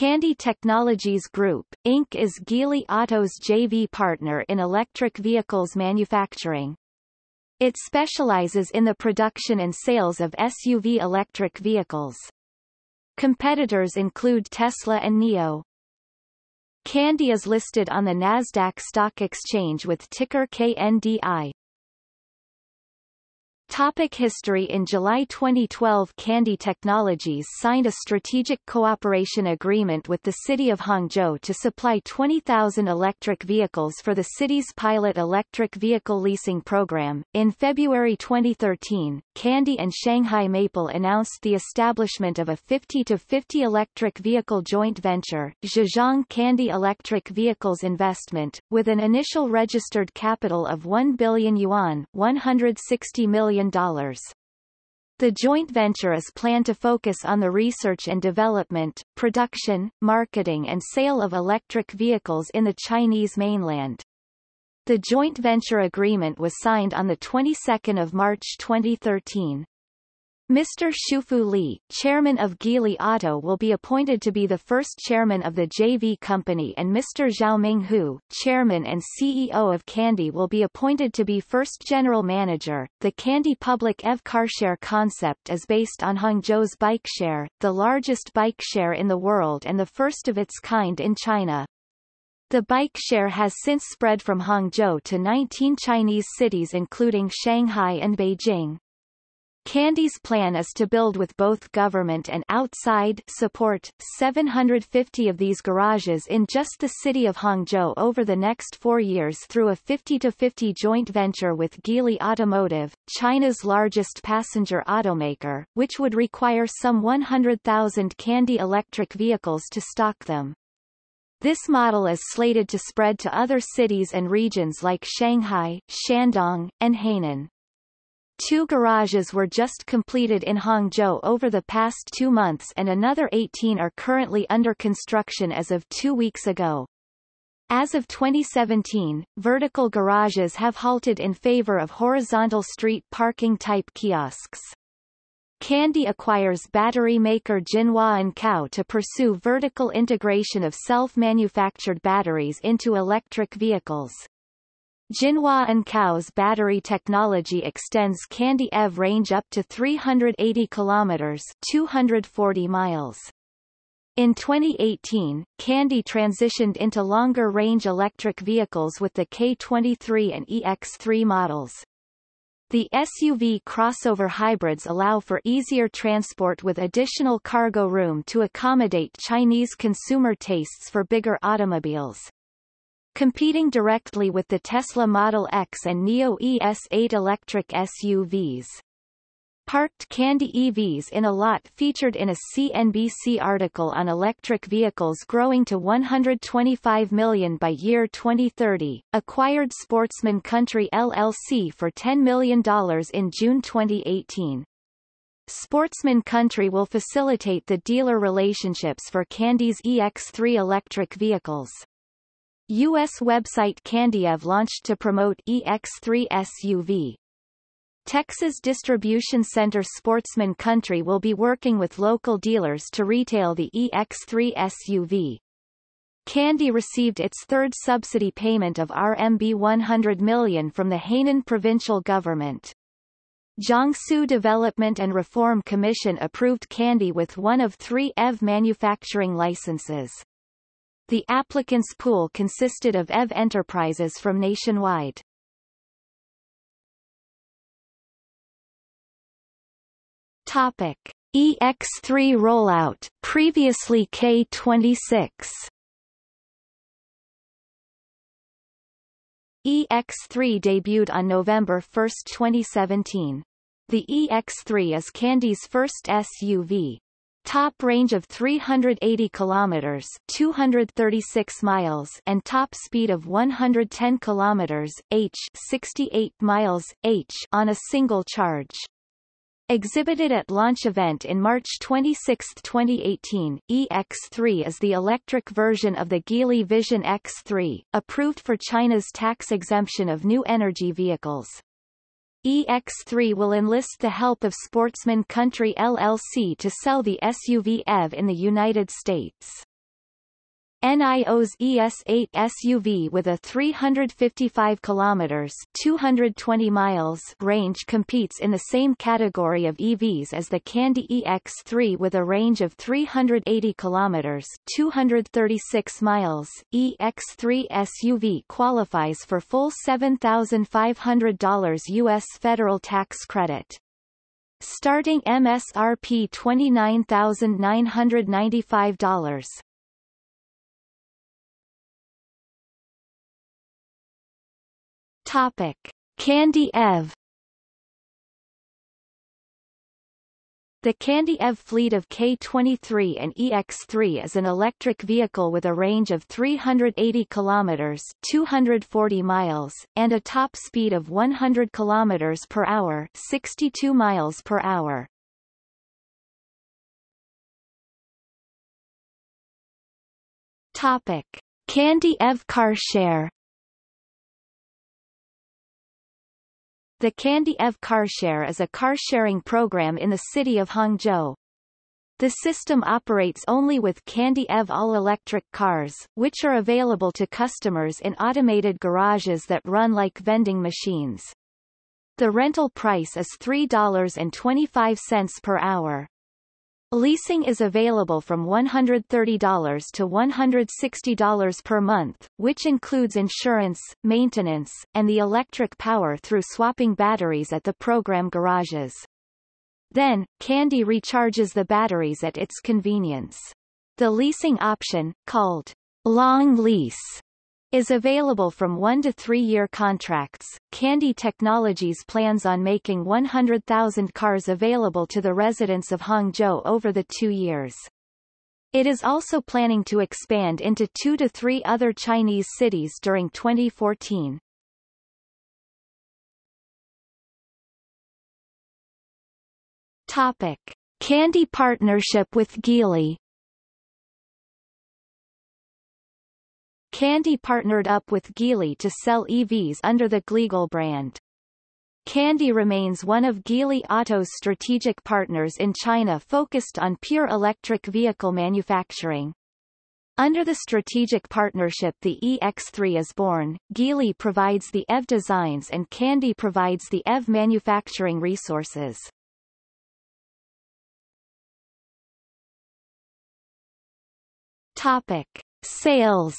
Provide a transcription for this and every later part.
Kandi Technologies Group, Inc. is Geely Auto's JV partner in electric vehicles manufacturing. It specializes in the production and sales of SUV electric vehicles. Competitors include Tesla and NIO. Kandi is listed on the Nasdaq Stock Exchange with ticker KNDI. Topic history In July 2012 Kandi Technologies signed a strategic cooperation agreement with the city of Hangzhou to supply 20,000 electric vehicles for the city's pilot electric vehicle leasing program. In February 2013, Kandi and Shanghai Maple announced the establishment of a 50-50 electric vehicle joint venture, Zhejiang Kandi Electric Vehicles Investment, with an initial registered capital of 1 billion yuan 160 million the joint venture is planned to focus on the research and development, production, marketing and sale of electric vehicles in the Chinese mainland. The joint venture agreement was signed on the 22nd of March 2013. Mr. Shufu Li, chairman of Geely Auto will be appointed to be the first chairman of the JV company and Mr. Xiaoming Hu, chairman and CEO of Kandi will be appointed to be first general manager. The Kandi Public EV carshare concept is based on Hangzhou's bikeshare, the largest bikeshare in the world and the first of its kind in China. The bike share has since spread from Hangzhou to 19 Chinese cities including Shanghai and Beijing. Kandi's plan is to build with both government and outside support 750 of these garages in just the city of Hangzhou over the next four years through a 50-50 joint venture with Geely Automotive, China's largest passenger automaker, which would require some 100,000 Kandi electric vehicles to stock them. This model is slated to spread to other cities and regions like Shanghai, Shandong, and Hainan. Two garages were just completed in Hangzhou over the past two months and another 18 are currently under construction as of two weeks ago. As of 2017, vertical garages have halted in favor of horizontal street parking type kiosks. Kandi acquires battery maker Jinhua & Encao to pursue vertical integration of self-manufactured batteries into electric vehicles. Jinhua Encao's battery technology extends Kandi EV range up to 380 kilometers 240 miles. In 2018, Kandi transitioned into longer-range electric vehicles with the K23 and EX3 models. The SUV crossover hybrids allow for easier transport with additional cargo room to accommodate Chinese consumer tastes for bigger automobiles. Competing directly with the Tesla Model X and NIO ES8 electric SUVs. Parked Kandi EVs in a lot featured in a CNBC article on electric vehicles growing to 125 million by year 2030, acquired Sportsman Country LLC for $10 million in June 2018. Sportsman Country will facilitate the dealer relationships for Kandi's EX3 electric vehicles. U.S. website Kandiev launched to promote EX3 SUV. Texas distribution center Sportsman Country will be working with local dealers to retail the EX3 SUV. Kandi received its third subsidy payment of RMB 100 million from the Hainan provincial government. Jiangsu Development and Reform Commission approved Kandi with one of three EV manufacturing licenses. The applicants pool consisted of EV enterprises from nationwide. Topic: EX3 rollout, previously K26. EX3 debuted on November 1, 2017. The EX3 is Kandi's first SUV, top range of 380 kilometers 236 miles and top speed of 110 kilometers h 68 miles h on a single charge Exhibited at launch event in March 26, 2018, EX3 is the electric version of the Geely Vision X3, approved for China's tax exemption of new energy vehicles. EX3 will enlist the help of Sportsman Country LLC to sell the SUV EV in the United States. NIO's ES8 SUV with a 355 kilometers (220 miles) range competes in the same category of EVs as the Kandi EX3 with a range of 380 kilometers (236 miles). EX3 SUV qualifies for full $7,500 US federal tax credit. Starting MSRP $29,995. Topic: Kandi EV The Kandi EV fleet of K23 and EX3 is an electric vehicle with a range of 380 kilometers (240 miles) and a top speed of 100 kilometers per hour (62 miles per hour). Topic: Kandi EV car The Kandi EV CarShare is a car-sharing program in the city of Hangzhou. The system operates only with Kandi EV all-electric cars, which are available to customers in automated garages that run like vending machines. The rental price is $3.25 per hour. Leasing is available from $130 to $160 per month, which includes insurance, maintenance, and the electric power through swapping batteries at the program garages. Then, Kandi recharges the batteries at its convenience. The leasing option, called long lease, is available from one to three-year contracts. Kandi Technologies plans on making 100,000 cars available to the residents of Hangzhou over the two years. It is also planning to expand into two to three other Chinese cities during 2014. Topic. Kandi partnership with Geely Kandi partnered up with Geely to sell EVs under the Gligel brand. Kandi remains one of Geely Auto's strategic partners in China focused on pure electric vehicle manufacturing. Under the strategic partnership the EX3 is born, Geely provides the EV designs and Kandi provides the EV manufacturing resources. Topic. Sales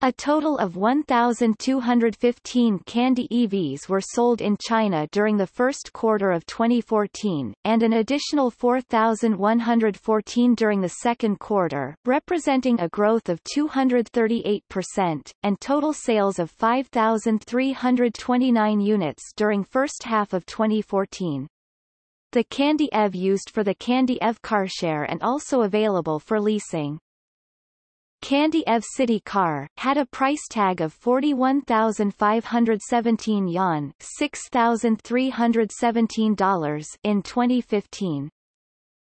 A total of 1,215 Kandi EVs were sold in China during the first quarter of 2014, and an additional 4,114 during the second quarter, representing a growth of 238%, and total sales of 5,329 units during first half of 2014. The Kandi EV used for the Kandi EV CarShare and also available for leasing. Kandi EV City Car, had a price tag of 41,517 yuan $6,317 in 2015.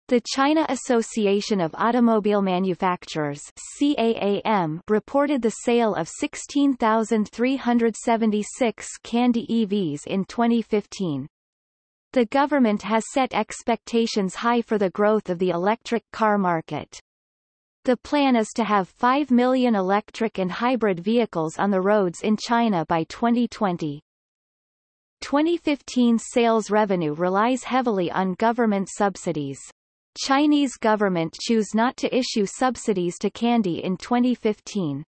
The China Association of Automobile Manufacturers CAAM reported the sale of 16,376 Kandi EVs in 2015. The government has set expectations high for the growth of the electric car market. The plan is to have 5 million electric and hybrid vehicles on the roads in China by 2020. 2015 sales revenue relies heavily on government subsidies. Chinese government choose not to issue subsidies to Kandi in 2015.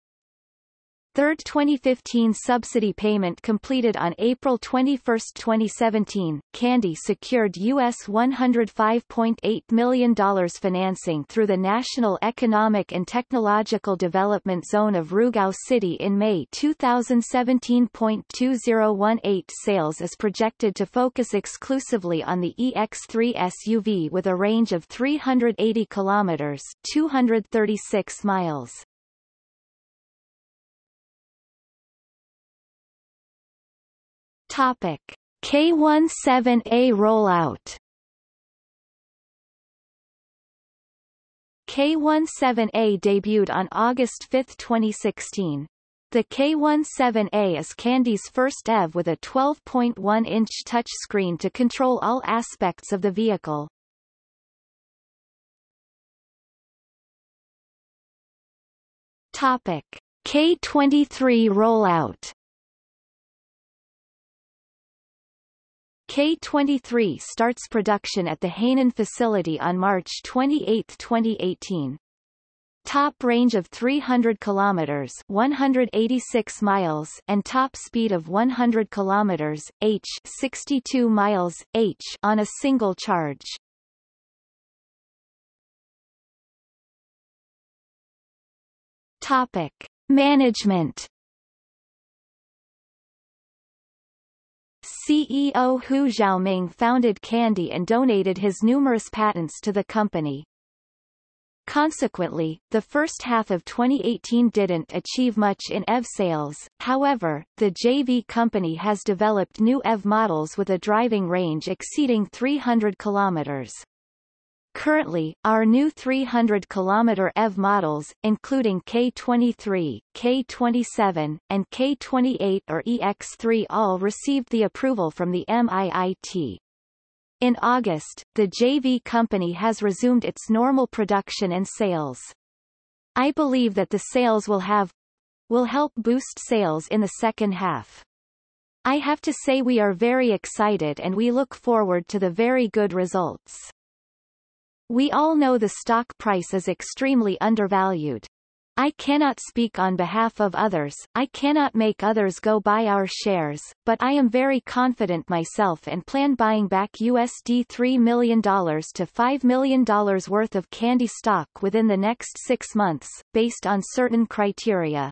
Third 2015 subsidy payment completed on April 21, 2017, Kandi secured US $105.8 million financing through the National Economic and Technological Development Zone of Rugao City in May 2017.2018 sales is projected to focus exclusively on the EX3 SUV with a range of 380 kilometers 236 miles. Topic: K17A rollout. K17A debuted on August 5, 2016. The K17A is Kandi's first EV with a 12.1-inch touchscreen to control all aspects of the vehicle. Topic: K23 rollout. K23 starts production at the Hainan facility on March 28, 2018. Top range of 300 kilometers, 186 miles, and top speed of 100 kilometers h, 62 miles h on a single charge. Topic: Management CEO Hu Xiaoming founded Kandi and donated his numerous patents to the company. Consequently, the first half of 2018 didn't achieve much in EV sales, however, the JV company has developed new EV models with a driving range exceeding 300 kilometers. Currently, our new 300 km EV models, including K23, K27, and K28 or EX3 all received the approval from the MIIT. In August, the JV company has resumed its normal production and sales. I believe that the sales will have will help boost sales in the second half. I have to say we are very excited and we look forward to the very good results. We all know the stock price is extremely undervalued. I cannot speak on behalf of others, I cannot make others go buy our shares, but I am very confident myself and plan buying back USD $3 million to $5 million worth of Kandi stock within the next six months, based on certain criteria.